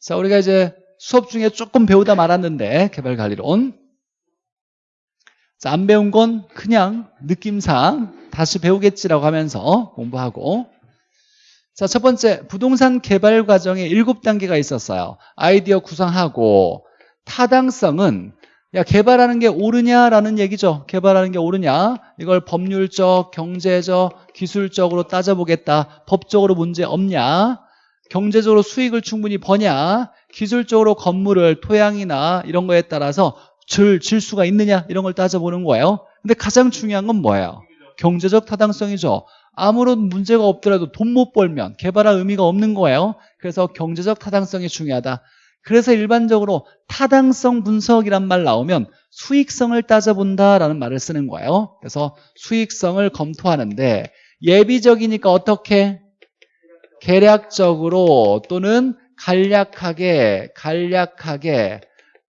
자, 우리가 이제 수업 중에 조금 배우다 말았는데 개발 관리론. 자, 안 배운 건 그냥 느낌상 다시 배우겠지라고 하면서 공부하고 자, 첫 번째 부동산 개발 과정에 일곱 단계가 있었어요. 아이디어 구상하고 타당성은 야 개발하는 게 옳으냐라는 얘기죠. 개발하는 게 옳으냐 이걸 법률적, 경제적, 기술적으로 따져보겠다. 법적으로 문제 없냐 경제적으로 수익을 충분히 버냐 기술적으로 건물을 토양이나 이런 거에 따라서 질, 질 수가 있느냐 이런 걸 따져보는 거예요. 근데 가장 중요한 건 뭐예요? 경제적 타당성이죠. 아무런 문제가 없더라도 돈 못 벌면 개발할 의미가 없는 거예요. 그래서 경제적 타당성이 중요하다. 그래서 일반적으로 타당성 분석이란 말 나오면 수익성을 따져본다라는 말을 쓰는 거예요. 그래서 수익성을 검토하는데 예비적이니까 어떻게? 계략적으로 또는 간략하게 간략하게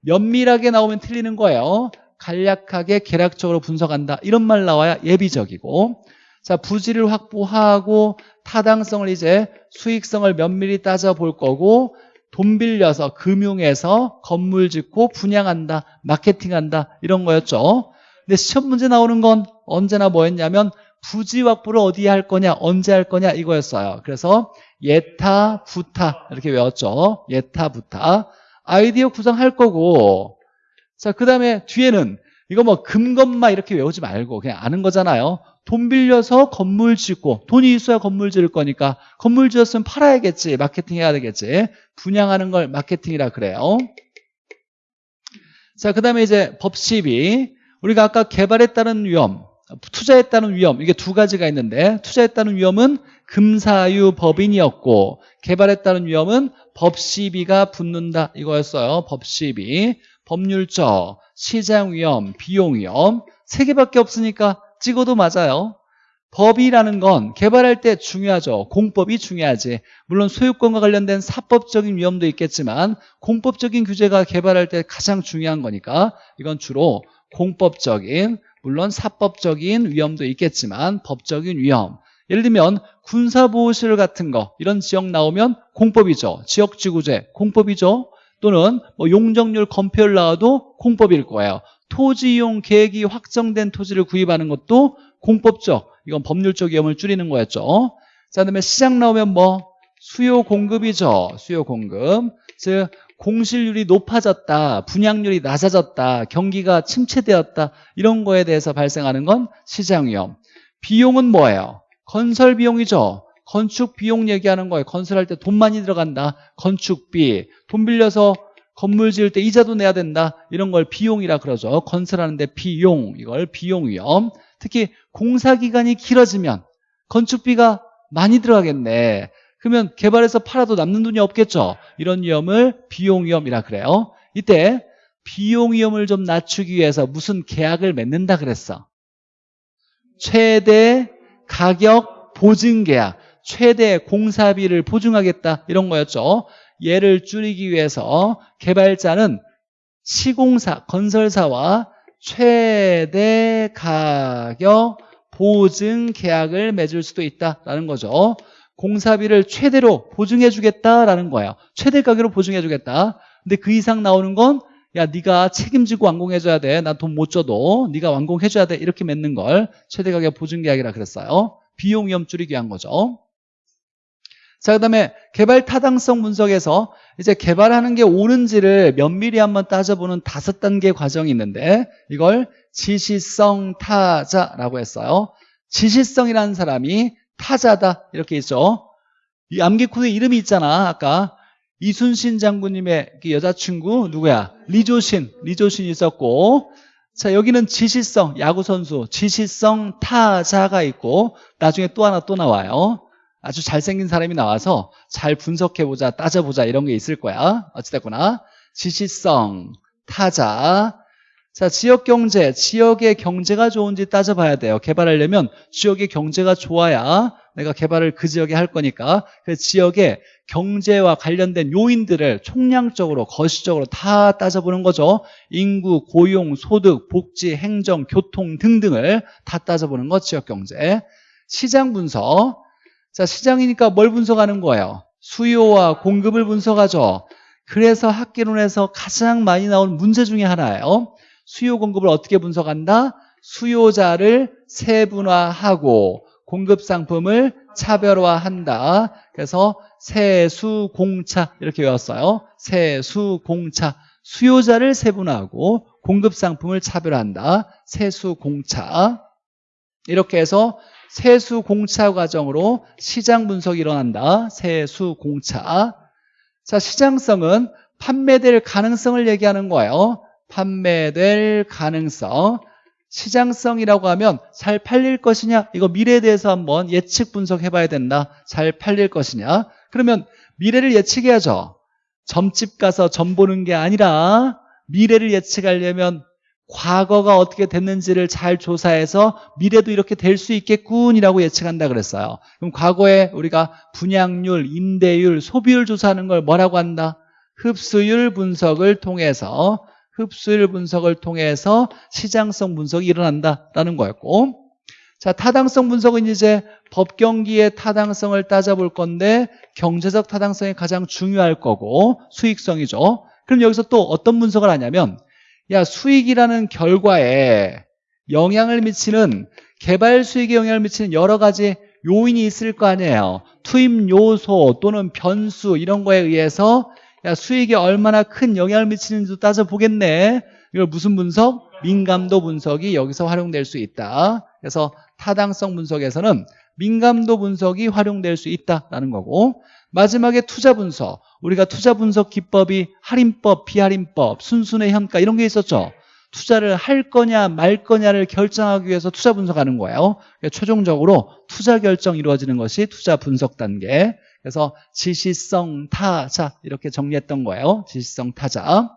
면밀하게 나오면 틀리는 거예요. 간략하게 계략적으로 분석한다. 이런 말 나와야 예비적이고 자 부지를 확보하고 타당성을 이제 수익성을 면밀히 따져볼 거고 돈 빌려서 금융에서 건물 짓고 분양한다 마케팅한다 이런 거였죠 근데 시험 문제 나오는 건 언제나 뭐였냐면 부지 확보를 어디에 할 거냐 언제 할 거냐 이거였어요. 그래서 예타 부타 이렇게 외웠죠. 예타 부타. 아이디어 구성할 거고. 자 그 다음에 뒤에는 이거 뭐 금건마 이렇게 외우지 말고 그냥 아는 거잖아요. 돈 빌려서 건물 짓고 돈이 있어야 건물 지을 거니까 건물 지었으면 팔아야겠지 마케팅 해야 되겠지. 분양하는 걸 마케팅이라 그래요. 자그 다음에 이제 법 시비. 우리가 아까 개발에 따른 위험 따른 위험 이게 두 가지가 있는데 따른 위험은 금사유 법인이었고 따른 위험은 법시비가 붙는다 이거였어요. 법시비 법률적 시장 위험 비용 위험 세 개밖에 없으니까 찍어도 맞아요. 법이라는 건 개발할 때 중요하죠. 공법이 중요하지. 물론 소유권과 관련된 사법적인 위험도 있겠지만 공법적인 규제가 개발할 때 가장 중요한 거니까 이건 주로 공법적인 물론 사법적인 위험도 있겠지만 법적인 위험. 예를 들면 군사보호실 같은 거 이런 지역 나오면 공법이죠. 지역지구제 공법이죠. 또는 뭐 용적률 검표율 나와도 공법일 거예요. 토지 이용 계획이 확정된 토지를 구입하는 것도 공법적 이건 법률적 위험을 줄이는 거였죠. 자 그다음에 시장 나오면 뭐 수요 공급이죠. 수요 공급. 즉 공실률이 높아졌다 분양률이 낮아졌다 경기가 침체되었다 이런 거에 대해서 발생하는 건 시장 위험. 비용은 뭐예요? 건설 비용이죠. 건축 비용 얘기하는 거예요. 건설할 때 돈 많이 들어간다. 건축비. 돈 빌려서 건물 지을 때 이자도 내야 된다. 이런 걸 비용이라 그러죠. 건설하는데 비용. 이걸 비용 위험. 특히 공사 기간이 길어지면 건축비가 많이 들어가겠네 그러면 개발해서 팔아도 남는 돈이 없겠죠? 이런 위험을 비용 위험이라 그래요. 이때 비용 위험을 좀 낮추기 위해서 무슨 계약을 맺는다 그랬어? 최대 가격 보증 계약 최대 공사비를 보증하겠다 이런 거였죠. 얘를 줄이기 위해서 개발자는 시공사, 건설사와 최대 가격 보증 계약을 맺을 수도 있다라는 거죠. 공사비를 최대로 보증해 주겠다라는 거예요. 최대 가격으로 보증해 주겠다. 근데 그 이상 나오는 건 야, 네가 책임지고 완공해 줘야 돼. 난 돈 못 줘도 네가 완공해 줘야 돼. 이렇게 맺는 걸 최대 가격 보증 계약이라 그랬어요. 비용 위험 줄이기 위한 거죠. 자, 그 다음에 개발 타당성 분석에서 이제 개발하는 게 옳은지를 면밀히 한번 따져보는 다섯 단계 과정이 있는데 이걸 지시성 타자라고 했어요. 지시성이라는 사람이 타자다 이렇게 있죠. 이 암기코드 이름이 있잖아. 아까 이순신 장군님의 그 여자친구 누구야? 리조신, 리조신이 있었고 자 여기는 지시성, 야구선수 지시성 타자가 있고 나중에 또 하나 또 나와요. 아주 잘생긴 사람이 나와서 잘 분석해보자 따져보자 이런 게 있을 거야 어찌됐거나 지시성 타자 자 지역 경제 지역의 경제가 좋은지 따져봐야 돼요 개발하려면 지역의 경제가 좋아야 내가 개발을 그 지역에 할 거니까 그 지역의 경제와 관련된 요인들을 총량적으로 거시적으로 다 따져보는 거죠 인구, 고용, 소득, 복지, 행정, 교통 등등을 다 따져보는 거 지역 경제 시장 분석 자, 시장이니까 뭘 분석하는 거예요? 수요와 공급을 분석하죠. 그래서 학계론에서 가장 많이 나온 문제 중에 하나예요. 수요 공급을 어떻게 분석한다? 수요자를 세분화하고 공급 상품을 차별화한다. 그래서 세수공차 이렇게 외웠어요. 세수공차 수요자를 세분화하고 공급 상품을 차별화한다. 세수공차 이렇게 해서 세수공차 과정으로 시장 분석이 일어난다. 세수공차 자 시장성은 판매될 가능성을 얘기하는 거예요. 판매될 가능성 시장성이라고 하면 잘 팔릴 것이냐 이거 미래에 대해서 한번 예측 분석해 봐야 된다. 잘 팔릴 것이냐. 그러면 미래를 예측해야죠. 점집 가서 점 보는 게 아니라 미래를 예측하려면 과거가 어떻게 됐는지를 잘 조사해서 미래도 이렇게 될 수 있겠군이라고 예측한다 그랬어요. 그럼 과거에 우리가 분양률, 임대율, 소비율 조사하는 걸 뭐라고 한다? 흡수율 분석을 통해서 흡수율 분석을 통해서 시장성 분석이 일어난다라는 거였고 자 타당성 분석은 이제 법경기의 타당성을 따져볼 건데 경제적 타당성이 가장 중요할 거고 수익성이죠. 그럼 여기서 또 어떤 분석을 하냐면 야 수익이라는 결과에 영향을 미치는 개발 수익에 영향을 미치는 여러 가지 요인이 있을 거 아니에요. 투입 요소 또는 변수 이런 거에 의해서 야 수익에 얼마나 큰 영향을 미치는지도 따져보겠네. 이걸 무슨 분석? 민감도 분석이 여기서 활용될 수 있다. 그래서 타당성 분석에서는 민감도 분석이 활용될 수 있다라는 거고 마지막에 투자 분석. 우리가 투자 분석 기법이 할인법, 비할인법, 순순의 현가 이런 게 있었죠. 투자를 할 거냐 말 거냐를 결정하기 위해서 투자 분석하는 거예요. 그러니까 최종적으로 투자 결정 이루어지는 것이 투자 분석 단계 그래서 지시성 타자 이렇게 정리했던 거예요. 지시성 타자.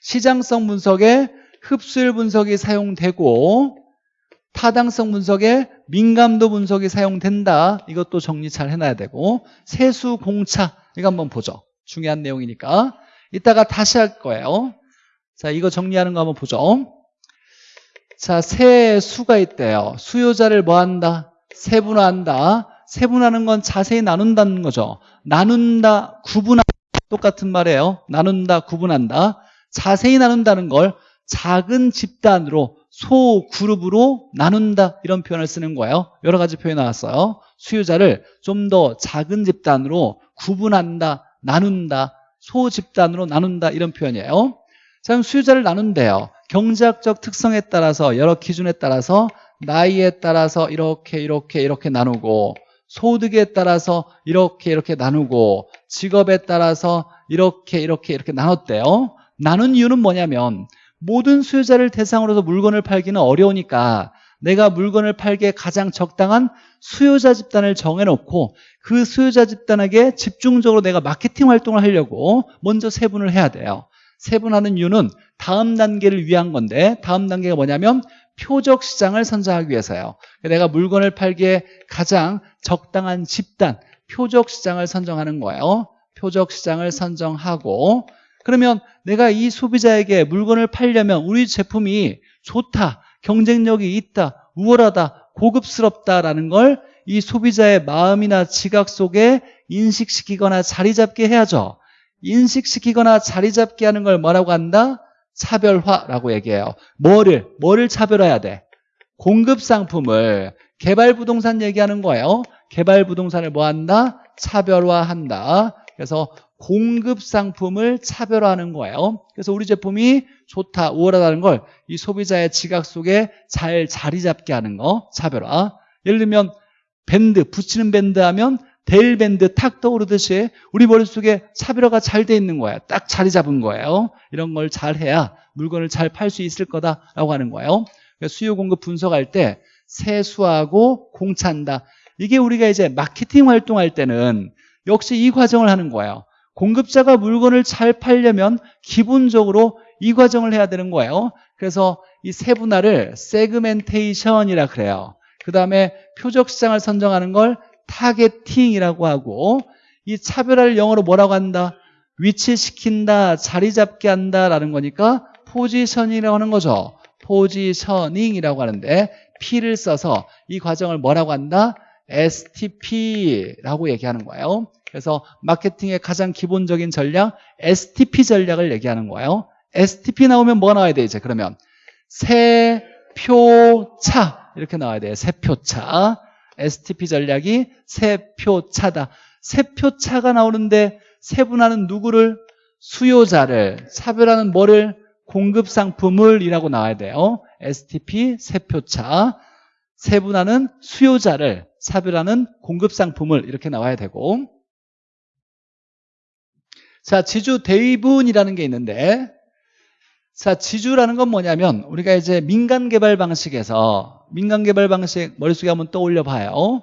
시장성 분석에 흡수율 분석이 사용되고 타당성 분석에 민감도 분석이 사용된다. 이것도 정리 잘 해놔야 되고 세수 공차 이거 한번 보죠. 중요한 내용이니까 이따가 다시 할 거예요. 자 이거 정리하는 거 한번 보죠. 자 세수가 있대요. 수요자를 뭐한다? 세분화한다. 세분하는 건 자세히 나눈다는 거죠. 나눈다, 구분한다. 똑같은 말이에요. 나눈다, 구분한다. 자세히 나눈다는 걸 작은 집단으로 소그룹으로 나눈다 이런 표현을 쓰는 거예요. 여러 가지 표현이 나왔어요. 수요자를 좀 더 작은 집단으로 구분한다, 나눈다, 소집단으로 나눈다 이런 표현이에요. 자, 그럼 수요자를 나눈대요. 경제학적 특성에 따라서 여러 기준에 따라서 나이에 따라서 이렇게 이렇게 이렇게 나누고 소득에 따라서 이렇게 이렇게 나누고 직업에 따라서 이렇게 이렇게 이렇게 나눴대요. 나눈 이유는 뭐냐면 모든 수요자를 대상으로 서 물건을 팔기는 어려우니까 내가 물건을 팔기에 가장 적당한 수요자 집단을 정해놓고 그 수요자 집단에게 집중적으로 내가 마케팅 활동을 하려고 먼저 세분을 해야 돼요. 세분하는 이유는 다음 단계를 위한 건데 다음 단계가 뭐냐면 표적 시장을 선정하기 위해서요. 내가 물건을 팔기에 가장 적당한 집단 표적 시장을 선정하는 거예요. 표적 시장을 선정하고 그러면 내가 이 소비자에게 물건을 팔려면 우리 제품이 좋다 경쟁력이 있다 우월하다 고급스럽다라는 걸 이 소비자의 마음이나 지각 속에 인식시키거나 자리 잡게 해야죠. 인식시키거나 자리 잡게 하는 걸 뭐라고 한다? 차별화라고 얘기해요 뭐를? 뭐를 차별화해야 돼? 공급 상품을 개발 부동산 얘기하는 거예요 개발 부동산을 뭐 한다? 차별화한다 그래서 공급 상품을 차별화하는 거예요 그래서 우리 제품이 좋다 우월하다는 걸 이 소비자의 지각 속에 잘 자리 잡게 하는 거 차별화 예를 들면 밴드 붙이는 밴드 하면 델 밴드 탁 떠오르듯이 우리 머릿속에 차별화가 잘 돼 있는 거야 딱 자리 잡은 거예요. 이런 걸 잘 해야 물건을 잘 팔 수 있을 거다라고 하는 거예요. 수요 공급 분석할 때 세수하고 공차한다. 이게 우리가 이제 마케팅 활동할 때는 역시 이 과정을 하는 거예요. 공급자가 물건을 잘 팔려면 기본적으로 이 과정을 해야 되는 거예요. 그래서 이 세분화를 segmentation이라 그래요. 그 다음에 표적 시장을 선정하는 걸 targeting이라고 하고 이 차별화를 영어로 뭐라고 한다? 위치시킨다, 자리 잡게 한다라는 거니까 positioning이라고 하는 거죠 포지셔닝이라고 하는데 P를 써서 이 과정을 뭐라고 한다? STP라고 얘기하는 거예요 그래서 마케팅의 가장 기본적인 전략 STP 전략을 얘기하는 거예요. STP 나오면 뭐가 나와야 돼 이제 그러면 세표차 이렇게 나와야 돼요. 세표차. STP 전략이 세 표 차다. 세 표 차가 나오는데 세분화는 누구를? 수요자를. 차별하는 뭐를? 공급 상품을 이라고 나와야 돼요. STP 세표차. 세분화는 수요자를. 차별하는 공급 상품을 이렇게 나와야 되고. 자, 지주 대위분이라는 게 있는데 자, 지주라는 건 뭐냐면 우리가 이제 민간 개발 방식에서 민간 개발 방식 머릿속에 한번 떠올려 봐요.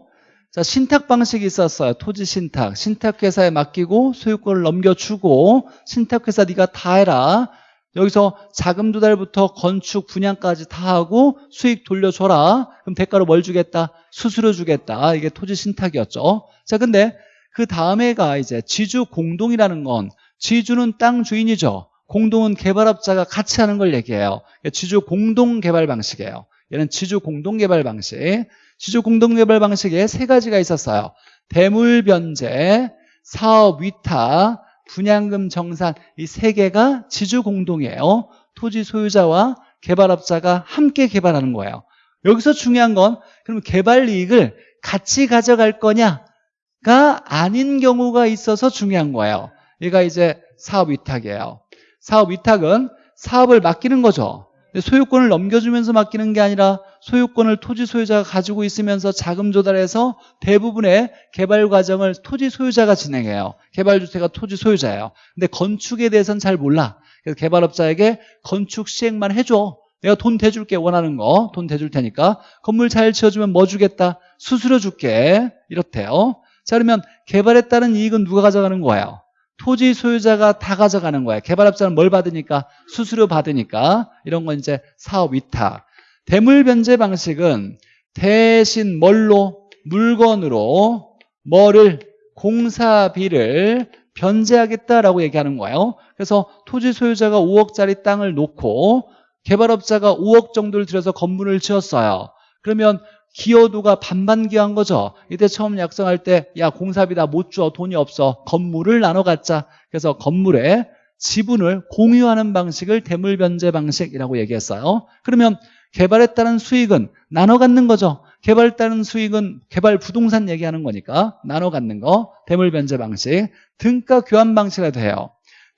자, 신탁 방식이 있었어요. 토지 신탁. 신탁 회사에 맡기고 소유권을 넘겨주고 신탁 회사 네가 다 해라. 여기서 자금 조달부터 건축 분양까지 다 하고 수익 돌려줘라. 그럼 대가로 뭘 주겠다? 수수료 주겠다. 이게 토지 신탁이었죠. 자, 근데 그 다음에가 이제 지주 공동이라는 건 지주는 땅 주인이죠. 공동은 개발업자가 같이 하는 걸 얘기해요. 지주 공동 개발 방식이에요. 얘는 지주 공동 개발 방식. 지주 공동 개발 방식에 세 가지가 있었어요. 대물 변제, 사업 위탁, 분양금 정산 이 세 개가 지주 공동이에요. 토지 소유자와 개발업자가 함께 개발하는 거예요. 여기서 중요한 건 그럼 개발 이익을 같이 가져갈 거냐가 아닌 경우가 있어서 중요한 거예요. 얘가 이제 사업 위탁이에요. 사업 위탁은 사업을 맡기는 거죠. 소유권을 넘겨주면서 맡기는 게 아니라 소유권을 토지 소유자가 가지고 있으면서 자금 조달해서 대부분의 개발 과정을 토지 소유자가 진행해요. 개발주체가 토지 소유자예요. 근데 건축에 대해서는 잘 몰라. 그래서 개발업자에게 건축 시행만 해줘. 내가 돈 대줄게 원하는 거 돈 대줄 테니까 건물 잘 지어주면 뭐 주겠다 수수료 줄게 이렇대요 자 그러면 개발에 따른 이익은 누가 가져가는 거예요 토지 소유자가 다 가져가는 거예요. 개발업자는 뭘 받으니까? 수수료 받으니까. 이런 건 이제 사업 위탁. 대물 변제 방식은 대신 뭘로? 물건으로 뭐를? 공사비를 변제하겠다라고 얘기하는 거예요. 그래서 토지 소유자가 5억짜리 땅을 놓고 개발업자가 5억 정도를 들여서 건물을 지었어요. 그러면 기여도가 반반 기여한 거죠. 이때 처음 약정할 때 야 공사비 다 못 줘. 돈이 없어. 건물을 나눠 갖자. 그래서 건물에 지분을 공유하는 방식을 대물 변제 방식이라고 얘기했어요. 그러면 개발에 따른 수익은 나눠 갖는 거죠. 개발에 따른 수익은 개발 부동산 얘기하는 거니까 나눠 갖는 거 대물 변제 방식. 등가 교환 방식이라도 해요.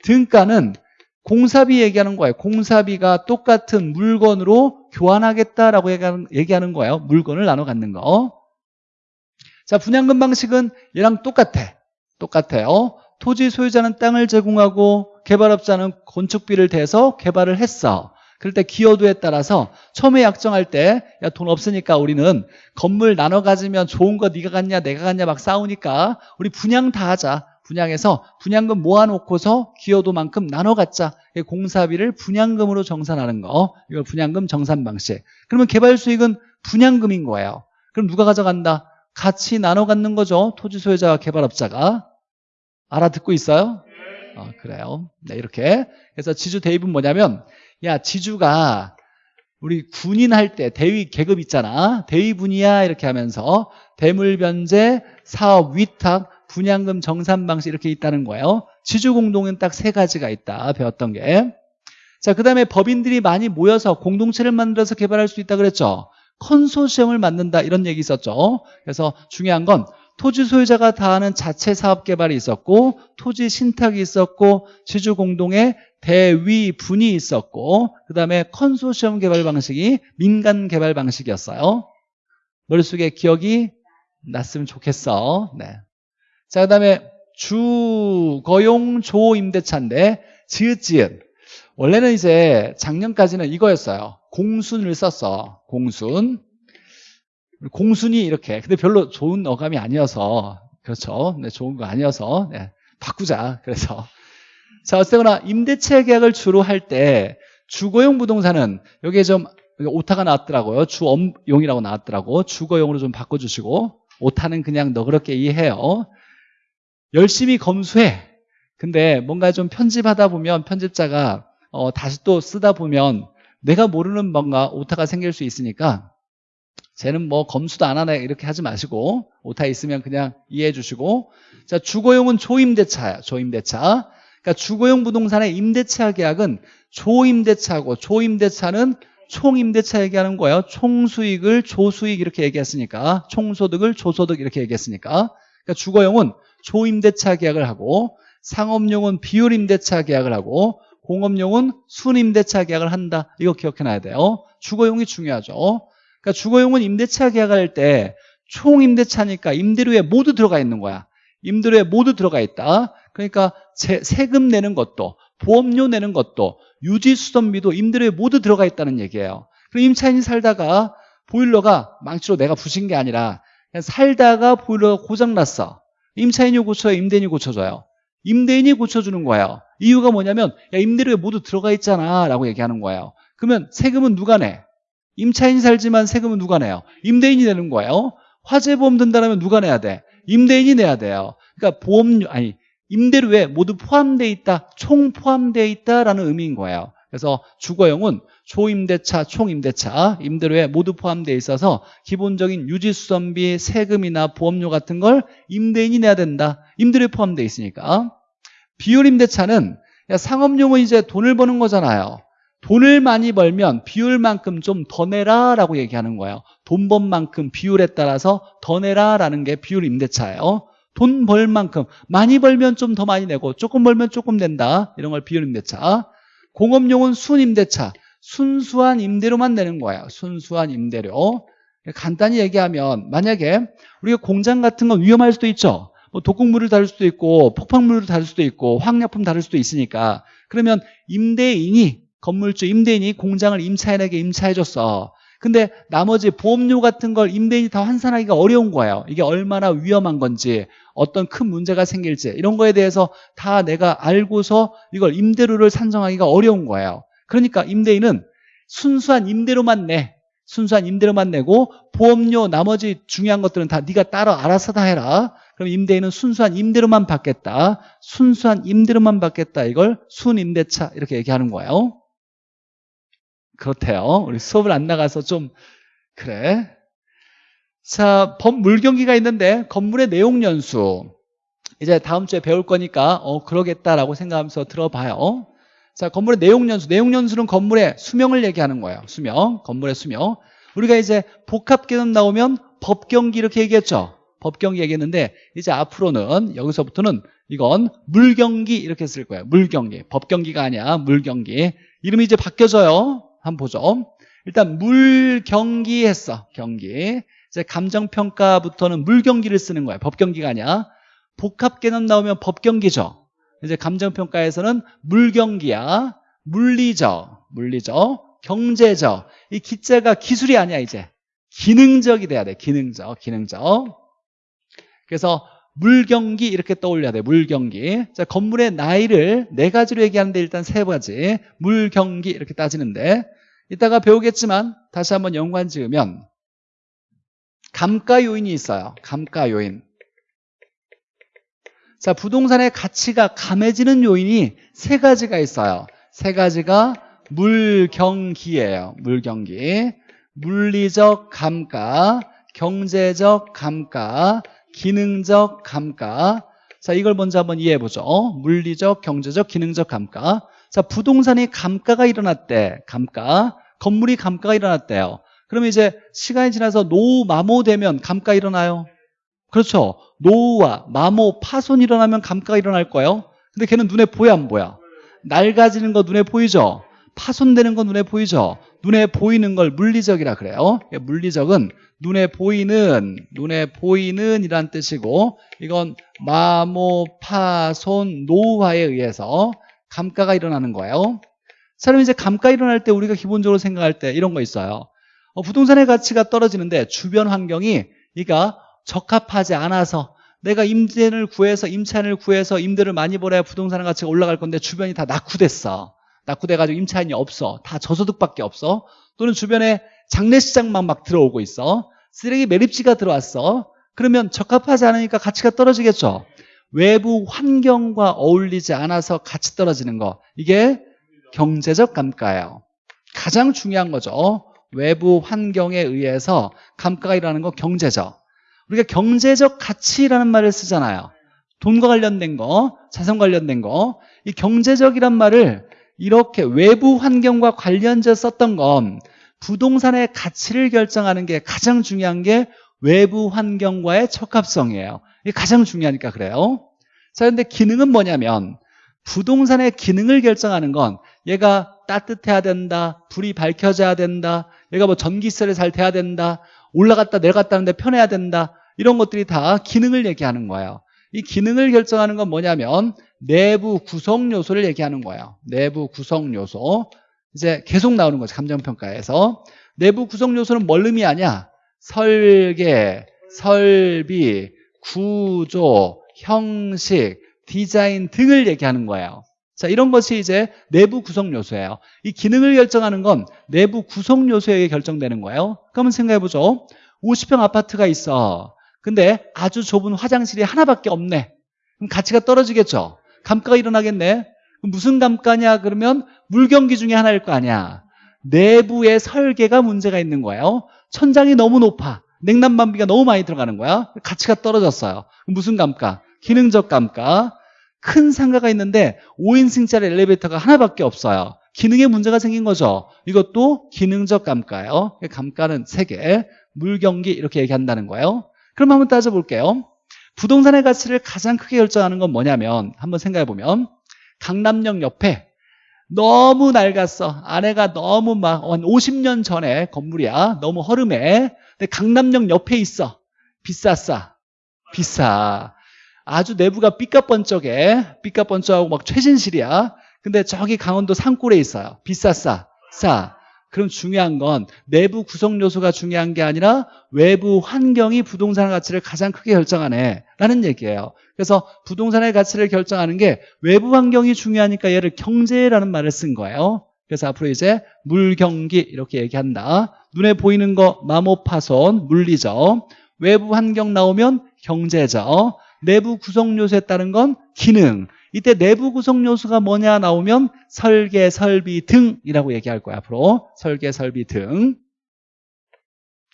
등가는 공사비 얘기하는 거예요. 공사비가 똑같은 물건으로 교환하겠다라고 얘기하는 거예요. 물건을 나눠 갖는 거. 자, 분양금 방식은 얘랑 똑같아. 똑같아요. 토지 소유자는 땅을 제공하고 개발업자는 건축비를 대서 개발을 했어. 그럴 때 기여도에 따라서 처음에 약정할 때 야 돈 없으니까 우리는 건물 나눠 가지면 좋은 거 네가 갖냐 내가 갖냐 막 싸우니까 우리 분양 다 하자. 분양해서 분양금 모아놓고서 기여도만큼 나눠 갖자. 공사비를 분양금으로 정산하는 거. 이걸 분양금 정산 방식. 그러면 개발 수익은 분양금인 거예요. 그럼 누가 가져간다? 같이 나눠 갖는 거죠. 토지 소유자와 개발업자가. 알아듣고 있어요? 어, 그래요. 네, 이렇게. 그래서 지주 대입은 뭐냐면, 야, 지주가 우리 군인 할 때 대위 계급 있잖아. 대위분이야. 이렇게 하면서 대물변제, 사업 위탁, 분양금 정산 방식 이렇게 있다는 거예요. 지주공동은 딱 세 가지가 있다. 배웠던 게. 자, 그 다음에 법인들이 많이 모여서 공동체를 만들어서 개발할 수 있다 그랬죠. 컨소시엄을 만든다 이런 얘기 있었죠. 그래서 중요한 건 토지 소유자가 다 하는 자체 사업 개발이 있었고 토지 신탁이 있었고 지주 공동의 대위 분이 있었고 그 다음에 컨소시엄 개발 방식이 민간 개발 방식이었어요. 머릿속에 기억이 났으면 좋겠어. 네. 자, 그 다음에 주거용 조임대차인데 지읒지읒 원래는 이제 작년까지는 이거였어요. 공순을 썼어. 공순. 공순이 이렇게. 근데 별로 좋은 어감이 아니어서 그렇죠. 네, 좋은 거 아니어서 네, 바꾸자. 그래서 자 어쨌거나 임대차 계약을 주로 할 때 주거용 부동산은 여기에 좀 오타가 나왔더라고요. 주엄용이라고 나왔더라고. 주거용으로 좀 바꿔주시고 오타는 그냥 너그럽게 이해해요. 열심히 검수해. 근데 뭔가 좀 편집하다 보면 편집자가 어, 다시 또 쓰다 보면 내가 모르는 뭔가 오타가 생길 수 있으니까 쟤는 뭐 검수도 안 하네. 이렇게 하지 마시고 오타 있으면 그냥 이해해 주시고. 자 주거용은 조임대차야 조임대차. 그러니까 주거용 부동산의 임대차 계약은 조임대차고 조임대차는 총임대차 얘기하는 거예요. 총수익을 조수익 이렇게 얘기했으니까. 총소득을 조소득 이렇게 얘기했으니까. 그러니까 주거용은 조임대차 계약을 하고 상업용은 비율임대차 계약을 하고 공업용은 순임대차 계약을 한다 이거 기억해놔야 돼요 주거용이 중요하죠 그러니까 주거용은 임대차 계약할 때 총임대차니까 임대료에 모두 들어가 있는 거야. 임대료에 모두 들어가 있다. 그러니까 세, 세금 내는 것도 보험료 내는 것도 유지수선비도 임대료에 모두 들어가 있다는 얘기예요. 그럼 임차인이 살다가 보일러가 망치로 내가 부신 게 아니라 그냥 살다가 보일러가 고장났어. 임차인이 고쳐요? 임대인이 고쳐줘요? 임대인이 고쳐주는 거예요. 이유가 뭐냐면 야 임대료에 모두 들어가 있잖아 라고 얘기하는 거예요. 그러면 세금은 누가 내? 임차인이 살지만 세금은 누가 내요? 임대인이 내는 거예요. 화재보험 든다면 누가 내야 돼? 임대인이 내야 돼요. 그러니까 보험료 아니 임대료에 모두 포함되어 있다, 총 포함되어 있다라는 의미인 거예요. 그래서 주거용은 초임대차, 총임대차, 임대료에 모두 포함되어 있어서 기본적인 유지수선비, 세금이나 보험료 같은 걸 임대인이 내야 된다. 임대료에 포함되어 있으니까. 비율임대차는 상업용은 이제 돈을 버는 거잖아요. 돈을 많이 벌면 비율만큼 좀 더 내라 라고 얘기하는 거예요 돈 번 만큼 비율에 따라서 더 내라 라는 게 비율 임대차예요 돈 벌 만큼 많이 벌면 좀 더 많이 내고 조금 벌면 조금 낸다 이런 걸 비율 임대차 공업용은 순 임대차 순수한 임대료만 내는 거예요 순수한 임대료. 간단히 얘기하면 만약에 우리가 공장 같은 건 위험할 수도 있죠. 뭐 독극물을 다룰 수도 있고 폭발물을 다룰 수도 있고 화학약품 다룰 수도 있으니까. 그러면 임대인이 건물주 임대인이 공장을 임차인에게 임차해줬어. 근데 나머지 보험료 같은 걸 임대인이 다 환산하기가 어려운 거예요. 이게 얼마나 위험한 건지 어떤 큰 문제가 생길지 이런 거에 대해서 다 내가 알고서 이걸 임대료를 산정하기가 어려운 거예요. 그러니까 임대인은 순수한 임대료만 내. 순수한 임대료만 내고 보험료 나머지 중요한 것들은 다 네가 따로 알아서 다 해라. 그럼 임대인은 순수한 임대료만 받겠다. 순수한 임대료만 받겠다. 이걸 순임대차 이렇게 얘기하는 거예요. 그렇대요. 우리 수업을 안 나가서 좀 그래. 자, 법 물경기가 있는데 건물의 내용 연수. 이제 다음 주에 배울 거니까 어 그러겠다라고 생각하면서 들어봐요. 자, 건물의 내용 연수. 내용 연수는 건물의 수명을 얘기하는 거예요. 수명. 건물의 수명. 우리가 이제 복합 개념 나오면 법경기 이렇게 얘기했죠. 법경기 얘기했는데 이제 앞으로는 여기서부터는 이건 물경기 이렇게 쓸 거예요. 물경기. 법경기가 아니야. 물경기. 이름이 이제 바뀌어져요. 한번 보죠. 일단 물 경기 했어. 경기. 이제 감정평가부터는 물 경기를 쓰는 거야. 법 경기가 아니야. 복합 개념 나오면 법 경기죠. 이제 감정평가에서는 물 경기야. 물리적, 물리적, 경제적. 이 기자가 기술이 아니야 이제. 기능적이 돼야 돼. 기능적, 기능적. 그래서 물경기 이렇게 떠올려야 돼. 물경기. 자, 건물의 나이를 네 가지로 얘기하는데 일단 세 가지. 물경기 이렇게 따지는데 이따가 배우겠지만 다시 한번 연관 지으면 감가 요인이 있어요. 감가 요인. 자, 부동산의 가치가 감해지는 요인이 세 가지가 있어요. 세 가지가 물경기예요. 물경기. 물리적 감가, 경제적 감가, 기능적 감가. 자, 이걸 먼저 한번 이해해 보죠. 물리적, 경제적, 기능적 감가. 자, 부동산이 감가가 일어났대. 감가. 건물이 감가가 일어났대요. 그러면 이제 시간이 지나서 노후, 마모 되면 감가 일어나요? 그렇죠. 노후와 마모, 파손 일어나면 감가가 일어날 거예요. 근데 걔는 눈에 보여 안 보여? 낡아지는 거 눈에 보이죠? 파손되는 거 눈에 보이죠? 눈에 보이는 걸 물리적이라 그래요. 물리적은 눈에 보이는, 눈에 보이는 이란 뜻이고 이건 마모, 파손, 노후화에 의해서 감가가 일어나는 거예요. 사람 이제 감가 일어날 때 우리가 기본적으로 생각할 때 이런 거 있어요. 어, 부동산의 가치가 떨어지는데 주변 환경이 그러니까 적합하지 않아서 내가 임대를 구해서 임차인을 구해서 임대를 많이 벌어야 부동산의 가치가 올라갈 건데 주변이 다 낙후됐어. 낙후돼가지고 임차인이 없어. 다 저소득밖에 없어. 또는 주변에 장례시장만 막 들어오고 있어. 쓰레기 매립지가 들어왔어. 그러면 적합하지 않으니까 가치가 떨어지겠죠. 외부 환경과 어울리지 않아서 가치 떨어지는 거. 이게 경제적 감가예요. 가장 중요한 거죠. 외부 환경에 의해서 감가가 일어나는 거 경제적. 우리가 경제적 가치라는 말을 쓰잖아요. 돈과 관련된 거, 자산 관련된 거. 이 경제적이란 말을 이렇게 외부 환경과 관련해서 썼던 건 부동산의 가치를 결정하는 게 가장 중요한 게 외부 환경과의 적합성이에요. 이게 가장 중요하니까 그래요. 자, 근데 기능은 뭐냐면 부동산의 기능을 결정하는 건 얘가 따뜻해야 된다, 불이 밝혀져야 된다, 얘가 뭐 전기세를 잘 돼야 된다, 올라갔다 내려갔다 하는데 편해야 된다, 이런 것들이 다 기능을 얘기하는 거예요. 이 기능을 결정하는 건 뭐냐면 내부 구성 요소를 얘기하는 거예요. 내부 구성 요소. 이제 계속 나오는 거죠. 감정평가에서. 내부 구성 요소는 뭘 의미하냐? 설계, 설비, 구조, 형식, 디자인 등을 얘기하는 거예요. 자, 이런 것이 이제 내부 구성 요소예요. 이 기능을 결정하는 건 내부 구성 요소에 의해 결정되는 거예요. 그러면 생각해 보죠. 50평 아파트가 있어. 근데 아주 좁은 화장실이 하나밖에 없네. 그럼 가치가 떨어지겠죠. 감가가 일어나겠네. 무슨 감가냐 그러면 물경기 중에 하나일 거 아니야. 내부의 설계가 문제가 있는 거예요. 천장이 너무 높아. 냉난방비가 너무 많이 들어가는 거야. 가치가 떨어졌어요. 무슨 감가? 기능적 감가. 큰 상가가 있는데 5인승짜리 엘리베이터가 하나밖에 없어요. 기능에 문제가 생긴 거죠. 이것도 기능적 감가예요. 감가는 3개. 물경기 이렇게 얘기한다는 거예요. 그럼 한번 따져볼게요. 부동산의 가치를 가장 크게 결정하는 건 뭐냐면 한번 생각해 보면 강남역 옆에 너무 낡았어. 아내가 너무 막 한 50년 전에 건물이야. 너무 허름해. 근데 강남역 옆에 있어. 비쌌어. 비싸. 아주 내부가 삐까뻔쩍해. 삐까뻔쩍하고 막 최신실이야. 근데 저기 강원도 산골에 있어요. 비쌌어. 싸. 그럼 중요한 건 내부 구성 요소가 중요한 게 아니라 외부 환경이 부동산 가치를 가장 크게 결정하네. 라는 얘기예요. 그래서 부동산의 가치를 결정하는 게 외부 환경이 중요하니까 얘를 경제라는 말을 쓴 거예요. 그래서 앞으로 이제 물경기 이렇게 얘기한다. 눈에 보이는 거 마모 파손 물리적. 외부 환경 나오면 경제적. 내부 구성 요소에 따른 건 기능 이때 내부 구성 요소가 뭐냐 나오면 설계, 설비 등이라고 얘기할 거야 앞으로. 설계, 설비 등.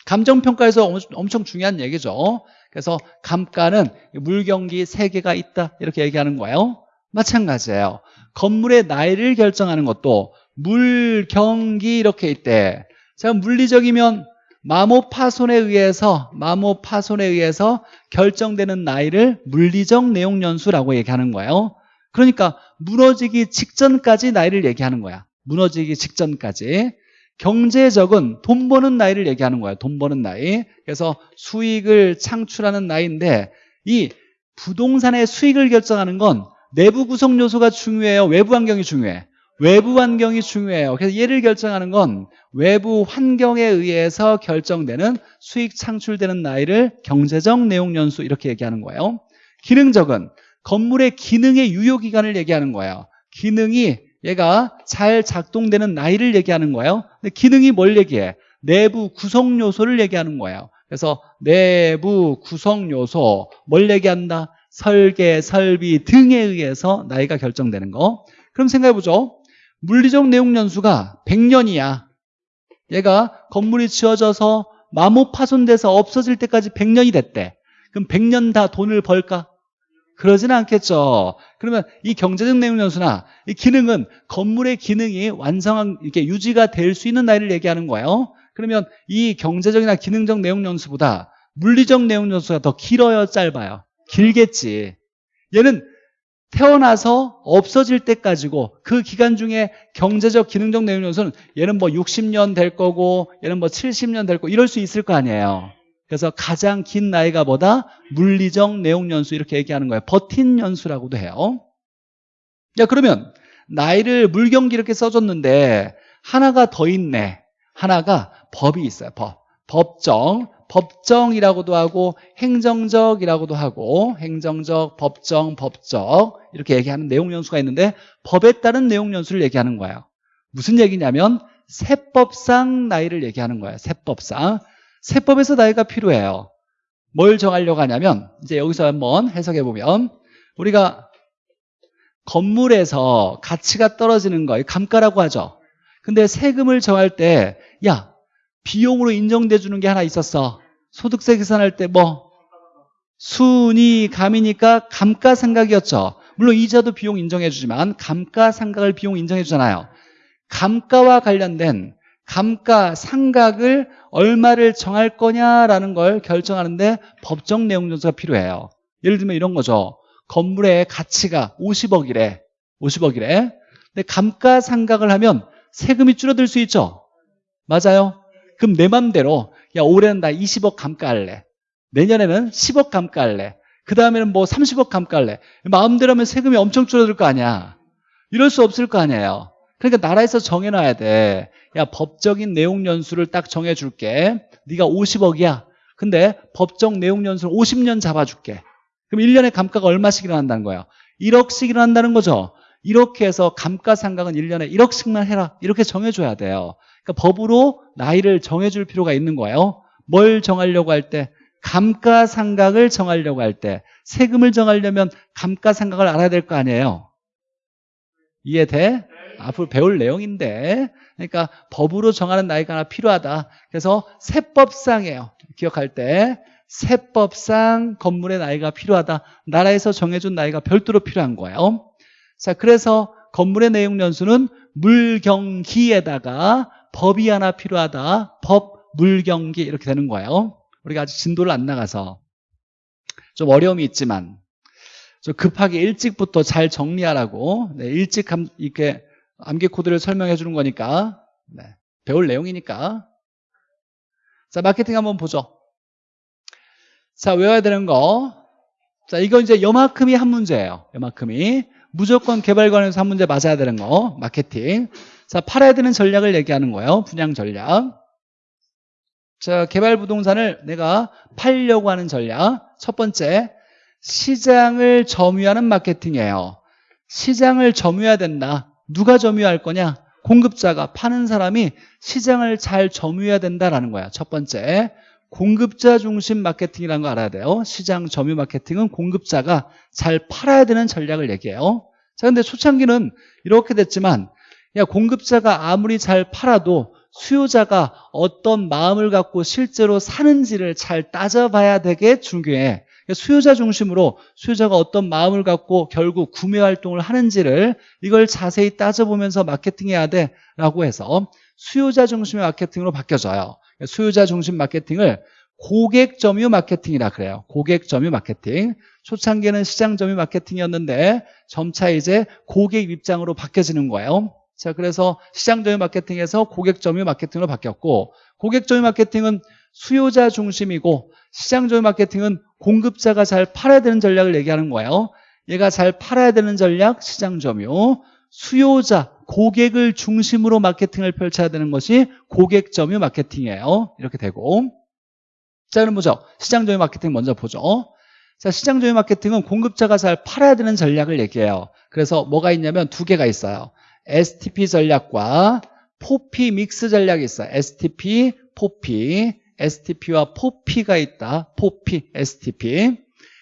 감정평가에서 엄청 중요한 얘기죠. 그래서 감가는 물경기 세개가 있다 이렇게 얘기하는 거예요. 마찬가지예요. 건물의 나이를 결정하는 것도 물경기 이렇게 있대. 자 물리적이면 마모 파손에 의해서 마모 파손에 의해서 결정되는 나이를 물리적 내용 연수라고 얘기하는 거예요 그러니까 무너지기 직전까지 나이를 얘기하는 거야. 무너지기 직전까지. 경제적은 돈 버는 나이를 얘기하는 거야. 돈 버는 나이. 그래서 수익을 창출하는 나이인데 이 부동산의 수익을 결정하는 건 내부 구성 요소가 중요해요. 외부 환경이 중요해. 외부 환경이 중요해요. 그래서 얘를 결정하는 건 외부 환경에 의해서 결정되는 수익 창출되는 나이를 경제적 내용 연수 이렇게 얘기하는 거예요. 기능적은 건물의 기능의 유효기간을 얘기하는 거예요. 기능이 얘가 잘 작동되는 나이를 얘기하는 거예요. 근데 기능이 뭘 얘기해? 내부 구성 요소를 얘기하는 거예요. 그래서 내부 구성 요소 뭘 얘기한다? 설계, 설비 등에 의해서 나이가 결정되는 거. 그럼 생각해 보죠. 물리적 내용 연수가 100년이야. 얘가 건물이 지어져서 마모 파손돼서 없어질 때까지 100년이 됐대. 그럼 100년 다 돈을 벌까? 그러지는 않겠죠. 그러면 이 경제적 내용 연수나 이 기능은 건물의 기능이 완성한 이렇게 유지가 될 수 있는 나이를 얘기하는 거예요. 그러면 이 경제적이나 기능적 내용 연수보다 물리적 내용 연수가 더 길어요, 짧아요? 길겠지. 얘는 태어나서 없어질 때까지고 그 기간 중에 경제적 기능적 내용 연수는 얘는 뭐 60년 될 거고 얘는 뭐 70년 될 거고 이럴 수 있을 거 아니에요. 그래서 가장 긴 나이가 뭐다? 물리적 내용 연수 이렇게 얘기하는 거예요. 버틴 연수라고도 해요. 야 그러면 나이를 물경기 이렇게 써줬는데 하나가 더 있네. 하나가 법이 있어요. 법. 법정. 법정이라고도 하고 행정적이라고도 하고 행정적, 법정, 법적 이렇게 얘기하는 내용 연수가 있는데 법에 따른 내용 연수를 얘기하는 거예요. 무슨 얘기냐면 세법상 나이를 얘기하는 거예요. 세법상. 세법에서 나이가 필요해요. 뭘 정하려고 하냐면 이제 여기서 한번 해석해 보면 우리가 건물에서 가치가 떨어지는 거 감가라고 하죠. 근데 세금을 정할 때 야 비용으로 인정돼 주는 게 하나 있었어. 소득세 계산할 때 뭐 순위 감이니까 감가상각이었죠. 물론 이자도 비용 인정해 주지만 감가상각을 비용 인정해 주잖아요. 감가와 관련된 감가 상각을 얼마를 정할 거냐라는 걸 결정하는데 법정 내용 전수가 필요해요. 예를 들면 이런 거죠. 건물의 가치가 50억이래. 50억이래. 근데 감가 상각을 하면 세금이 줄어들 수 있죠. 맞아요. 그럼 내 맘대로 야 올해는 나 20억 감가할래. 내년에는 10억 감가할래. 그 다음에는 뭐 30억 감가할래. 마음대로 하면 세금이 엄청 줄어들 거 아니야. 이럴 수 없을 거 아니에요. 그러니까 나라에서 정해놔야 돼. 야 법적인 내용 연수를 딱 정해줄게. 네가 50억이야. 근데 법적 내용 연수를 50년 잡아줄게. 그럼 1년에 감가가 얼마씩 일어난다는 거예요? 1억씩 일어난다는 거죠. 이렇게 해서 감가상각은 1년에 1억씩만 해라. 이렇게 정해줘야 돼요. 그러니까 법으로 나이를 정해줄 필요가 있는 거예요. 뭘 정하려고 할 때? 감가상각을 정하려고 할 때. 세금을 정하려면 감가상각을 알아야 될 거 아니에요. 이해돼? 앞으로 배울 내용인데. 그러니까 법으로 정하는 나이가 하나 필요하다. 그래서 세법상이에요. 기억할 때 세법상 건물의 나이가 필요하다. 나라에서 정해준 나이가 별도로 필요한 거예요. 자 그래서 건물의 내용 연수는 물경기에다가 법이 하나 필요하다. 법 물경기 이렇게 되는 거예요. 우리가 아직 진도를 안 나가서. 좀 어려움이 있지만 좀 급하게 일찍부터 잘 정리하라고 네, 일찍 이렇게 암기 코드를 설명해 주는 거니까 네, 배울 내용이니까. 자 마케팅 한번 보죠. 자 외워야 되는 거자 이거 이제 요만큼이 한 문제예요. 요만큼이. 무조건 개발관에서 한 문제 맞아야 되는 거 마케팅. 자 팔아야 되는 전략을 얘기하는 거예요. 분양 전략. 자 개발 부동산을 내가 팔려고 하는 전략. 첫 번째 시장을 점유하는 마케팅이에요 시장을 점유해야 된다 누가 점유할 거냐? 공급자가 파는 사람이 시장을 잘 점유해야 된다라는 거야. 첫 번째. 공급자 중심 마케팅이라는 거 알아야 돼요. 시장 점유 마케팅은 공급자가 잘 팔아야 되는 전략을 얘기해요. 자, 근데 초창기는 이렇게 됐지만 야, 공급자가 아무리 잘 팔아도 수요자가 어떤 마음을 갖고 실제로 사는지를 잘 따져봐야 되게 중요해. 그러니까 수요자 중심으로 수요자가 어떤 마음을 갖고 결국 구매 활동을 하는지를 이걸 자세히 따져보면서 마케팅해야 돼라고 해서 수요자 중심의 마케팅으로 바뀌어져요. 그러니까 수요자 중심 마케팅을 고객 점유 마케팅이라 그래요. 고객 점유 마케팅. 초창기에는 시장 점유 마케팅이었는데 점차 이제 고객 입장으로 바뀌어지는 거예요. 자, 그래서 시장 점유 마케팅에서 고객 점유 마케팅으로 바뀌었고 고객 점유 마케팅은 수요자 중심이고 시장 점유 마케팅은 공급자가 잘 팔아야 되는 전략을 얘기하는 거예요. 얘가 잘 팔아야 되는 전략, 시장 점유. 수요자, 고객을 중심으로 마케팅을 펼쳐야 되는 것이 고객 점유 마케팅이에요. 이렇게 되고. 자, 그럼 보죠. 시장 점유 마케팅 먼저 보죠. 자, 시장 점유 마케팅은 공급자가 잘 팔아야 되는 전략을 얘기해요. 그래서 뭐가 있냐면 두 개가 있어요. STP 전략과 포피 믹스 전략이 있어요. STP, 포피. STP와 포피가 있다. 포피, STP.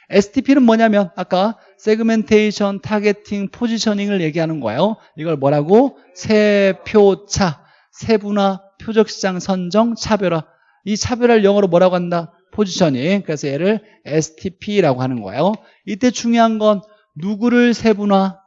STP는 뭐냐면 아까 segmentation, targeting, positioning을 얘기하는 거예요. 이걸 뭐라고? 세표차, 세분화, 표적시장 선정, 차별화. 이 차별화를 영어로 뭐라고 한다? positioning. 그래서 얘를 STP라고 하는 거예요. 이때 중요한 건 누구를 세분화?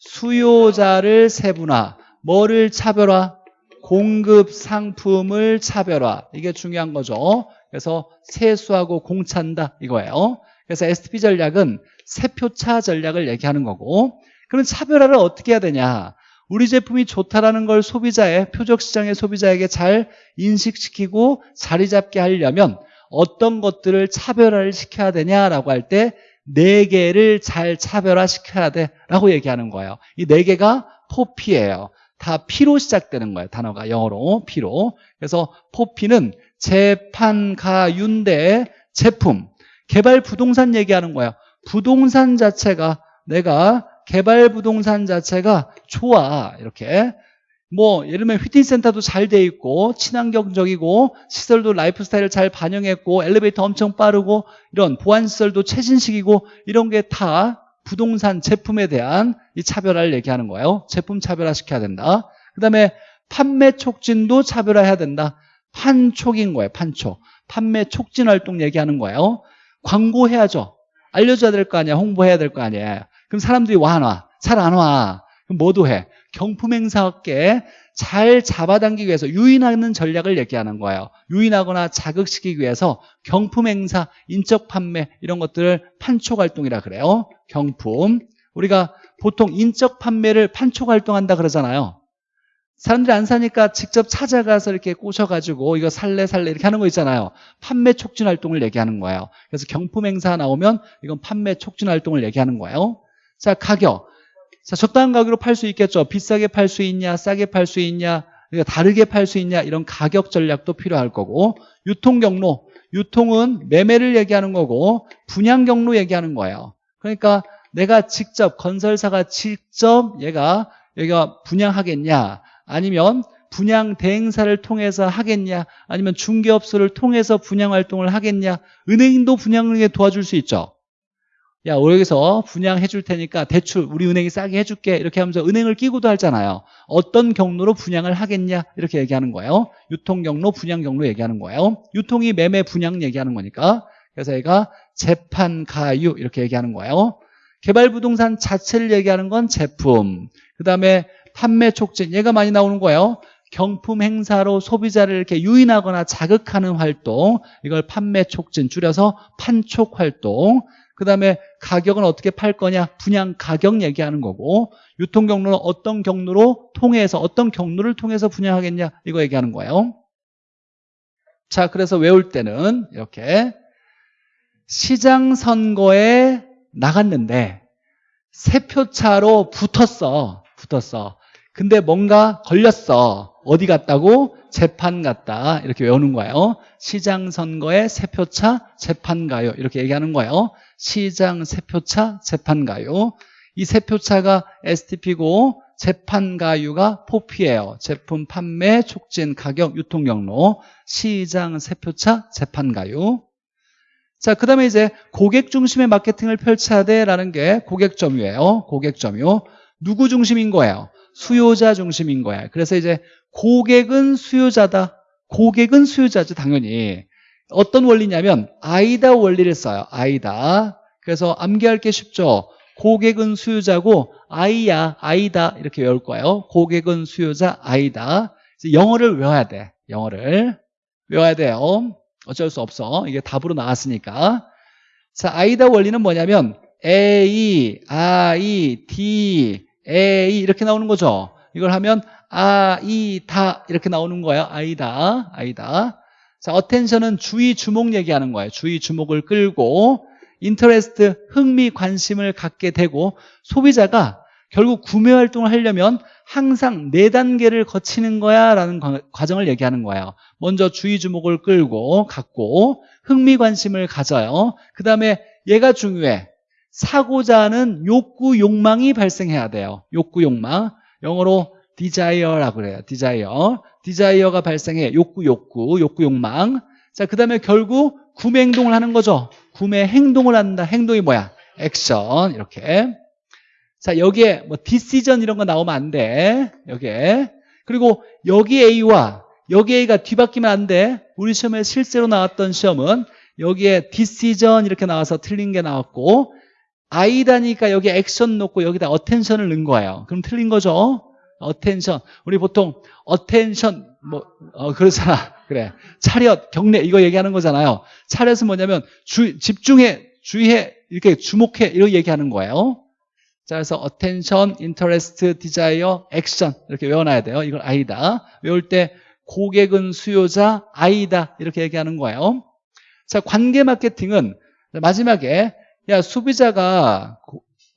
수요자를 세분화. 뭐를 차별화? 공급 상품을 차별화 이게 중요한 거죠 그래서 세수하고 공차한다 이거예요 그래서 STP 전략은 세표차 전략을 얘기하는 거고 그럼 차별화를 어떻게 해야 되냐 우리 제품이 좋다라는 걸 소비자의 표적시장의 소비자에게 잘 인식시키고 자리 잡게 하려면 어떤 것들을 차별화를 시켜야 되냐라고 할 때 네 개를 잘 차별화시켜야 돼 라고 얘기하는 거예요 이 네 개가 포피예요 다 P로 시작되는 거예요. 단어가 영어로 P로. 그래서 포피는 재판가윤대 제품, 개발 부동산 얘기하는 거예요. 부동산 자체가 내가 개발 부동산 자체가 좋아. 이렇게. 뭐 예를 들면 휘팅센터도 잘 돼 있고 친환경적이고 시설도 라이프스타일을 잘 반영했고 엘리베이터 엄청 빠르고 이런 보안시설도 최신식이고 이런 게 다 부동산 제품에 대한 이 차별화를 얘기하는 거예요. 제품 차별화 시켜야 된다. 그 다음에 판매 촉진도 차별화해야 된다. 판촉인 거예요. 판촉. 판매 촉진 활동 얘기하는 거예요. 광고해야죠. 알려줘야 될 거 아니야. 홍보해야 될 거 아니야. 그럼 사람들이 와 안 와? 잘 안 와. 그럼 뭐도 해? 경품 행사업계 잘 잡아당기기 위해서 유인하는 전략을 얘기하는 거예요. 유인하거나 자극시키기 위해서 경품 행사, 인적 판매 이런 것들을 판촉 활동이라 그래요. 경품. 우리가 보통 인적 판매를 판촉 활동한다 그러잖아요. 사람들이 안 사니까 직접 찾아가서 이렇게 꼬셔가지고 이거 살래 살래 이렇게 하는 거 있잖아요. 판매 촉진 활동을 얘기하는 거예요. 그래서 경품 행사 나오면 이건 판매 촉진 활동을 얘기하는 거예요. 자, 가격. 자, 적당한 가격으로 팔 수 있겠죠. 비싸게 팔 수 있냐, 싸게 팔 수 있냐, 그러니까 다르게 팔 수 있냐 이런 가격 전략도 필요할 거고 유통 경로. 유통은 매매를 얘기하는 거고 분양 경로 얘기하는 거예요. 그러니까 내가 직접 건설사가 직접 얘가 얘가 분양하겠냐 아니면 분양 대행사를 통해서 하겠냐 아니면 중개업소를 통해서 분양 활동을 하겠냐 은행도 분양에 도와줄 수 있죠 야 여기서 분양해 줄 테니까 대출 우리 은행이 싸게 해줄게. 이렇게 하면서 은행을 끼고도 하잖아요. 어떤 경로로 분양을 하겠냐? 이렇게 얘기하는 거예요. 유통 경로 분양 경로 얘기하는 거예요. 유통이 매매 분양 얘기하는 거니까. 그래서 얘가 재판 가유 이렇게 얘기하는 거예요. 개발부동산 자체를 얘기하는 건 제품. 그 다음에 판매 촉진 얘가 많이 나오는 거예요. 경품 행사로 소비자를 이렇게 유인하거나 자극하는 활동. 이걸 판매 촉진 줄여서 판촉 활동. 그 다음에 가격은 어떻게 팔 거냐? 분양 가격 얘기하는 거고 유통 경로는 어떤 경로로 통해서 어떤 경로를 통해서 분양하겠냐? 이거 얘기하는 거예요. 자 그래서 외울 때는 이렇게 시장 선거에 나갔는데 세 표 차로 붙었어 붙었어. 근데 뭔가 걸렸어. 어디 갔다고? 재판 갔다. 이렇게 외우는 거예요. 시장 선거에 세 표차 재판 가요. 이렇게 얘기하는 거예요. 시장 세 표차 재판 가요. 이 세 표차가 STP고 재판 가유가 포피예요. 제품 판매 촉진 가격 유통 경로. 시장 세 표차 재판 가유. 자, 그 다음에 이제 고객 중심의 마케팅을 펼쳐야 돼라는 게 고객 점유예요. 고객 점유. 누구 중심인 거예요? 수요자 중심인 거야. 그래서 이제 고객은 수요자다. 고객은 수요자죠, 당연히. 어떤 원리냐면 아이다 원리를 써요. 아이다. 그래서 암기할 게 쉽죠. 고객은 수요자고 아이야, 아이다 이렇게 외울 거예요. 고객은 수요자, 아이다. 영어를 외워야 돼. 영어를 외워야 돼요. 어쩔 수 없어. 이게 답으로 나왔으니까. 자, 아이다 원리는 뭐냐면 A, I, D, A 이렇게 나오는 거죠. 이걸 하면 아이다 이렇게 나오는 거예요. 아이다, 아이다. 자, 어텐션은 주의, 주목 얘기하는 거예요. 주의, 주목을 끌고 인터레스트, 흥미, 관심을 갖게 되고 소비자가 결국 구매 활동을 하려면 항상 네 단계를 거치는 거야 라는 과정을 얘기하는 거예요 먼저 주의 주목을 끌고 갖고 흥미 관심을 가져요 그 다음에 얘가 중요해 사고자 하는 욕구 욕망이 발생해야 돼요. 욕구 욕망. 영어로 desire라고 그래요. desire. desire가 발생해. 욕구 욕구 욕구 욕망. 자 그 다음에 결국 구매 행동을 하는 거죠. 구매 행동을 한다. 행동이 뭐야? 액션. 이렇게. 자 여기에 뭐 decision 이런 거 나오면 안 돼. 여기에. 그리고 여기 A와 여기 A가 뒤바뀌면 안 돼. 우리 시험에 실제로 나왔던 시험은 여기에 decision 이렇게 나와서 틀린 게 나왔고 아이다니까 여기 액션 놓고 여기다 attention을 넣은 거예요. 그럼 틀린 거죠? attention 우리 보통 attention 뭐 어, 그렇잖아. 그래. 차렷 경례 이거 얘기하는 거잖아요. 차렷은 뭐냐면 주, 집중해 주의해 이렇게 주목해 이렇게 얘기하는 거예요. 자, 그래서 attention, interest, desire, action 이렇게 외워놔야 돼요. 이걸 아이다. 외울 때 고객은 수요자, 아이다. 이렇게 얘기하는 거예요. 자, 관계 마케팅은 마지막에 야 소비자가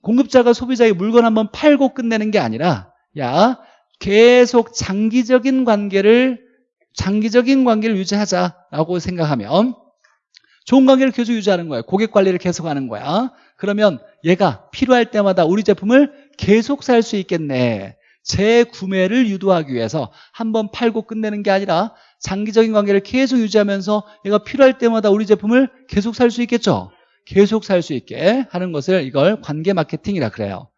공급자가 소비자의 물건 한번 팔고 끝내는 게 아니라 야 계속 장기적인 관계를 장기적인 관계를 유지하자라고 생각하면 좋은 관계를 계속 유지하는 거예요. 고객 관리를 계속하는 거야. 그러면 얘가 필요할 때마다 우리 제품을 계속 살 수 있겠네. 재구매를 유도하기 위해서 한번 팔고 끝내는 게 아니라 장기적인 관계를 계속 유지하면서 얘가 필요할 때마다 우리 제품을 계속 살 수 있겠죠. 계속 살 수 있게 하는 것을 이걸 관계 마케팅이라 그래요.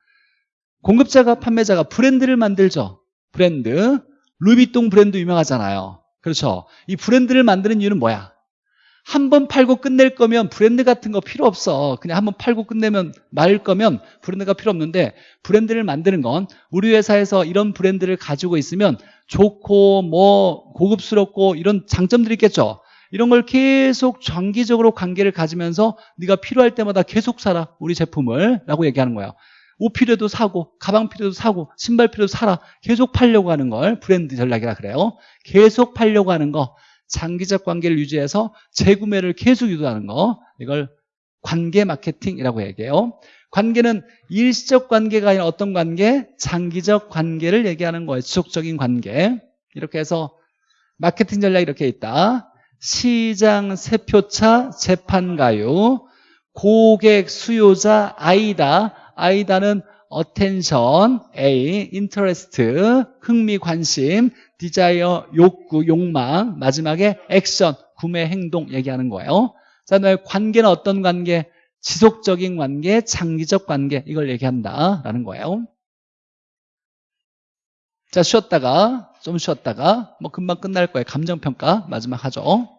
공급자가 판매자가 브랜드를 만들죠. 브랜드. 루이비통 브랜드 유명하잖아요. 그렇죠. 이 브랜드를 만드는 이유는 뭐야? 한 번 팔고 끝낼 거면 브랜드 같은 거 필요 없어. 그냥 한 번 팔고 끝내면 말 거면 브랜드가 필요 없는데 브랜드를 만드는 건 우리 회사에서 이런 브랜드를 가지고 있으면 좋고 뭐 고급스럽고 이런 장점들이 있겠죠. 이런 걸 계속 장기적으로 관계를 가지면서 네가 필요할 때마다 계속 사라 우리 제품을 라고 얘기하는 거예요. 옷 필요도 사고 가방 필요도 사고 신발 필요도 사라. 계속 팔려고 하는 걸 브랜드 전략이라 그래요. 계속 팔려고 하는 거 장기적 관계를 유지해서 재구매를 계속 유도하는 거 이걸 관계 마케팅이라고 얘기해요. 관계는 일시적 관계가 아니라 어떤 관계? 장기적 관계를 얘기하는 거예요. 지속적인 관계. 이렇게 해서 마케팅 전략이 이렇게 있다 시장 세표차 재판가요 고객 수요자 아이다 아이다는 attention, A, interest, 흥미, 관심, desire, 욕구, 욕망, 마지막에 action, 구매, 행동 얘기하는 거예요. 자, 다음에 관계는 어떤 관계? 지속적인 관계, 장기적 관계 이걸 얘기한다라는 거예요. 자, 쉬었다가 좀 쉬었다가 뭐 금방 끝날 거예요. 감정평가 마지막 하죠.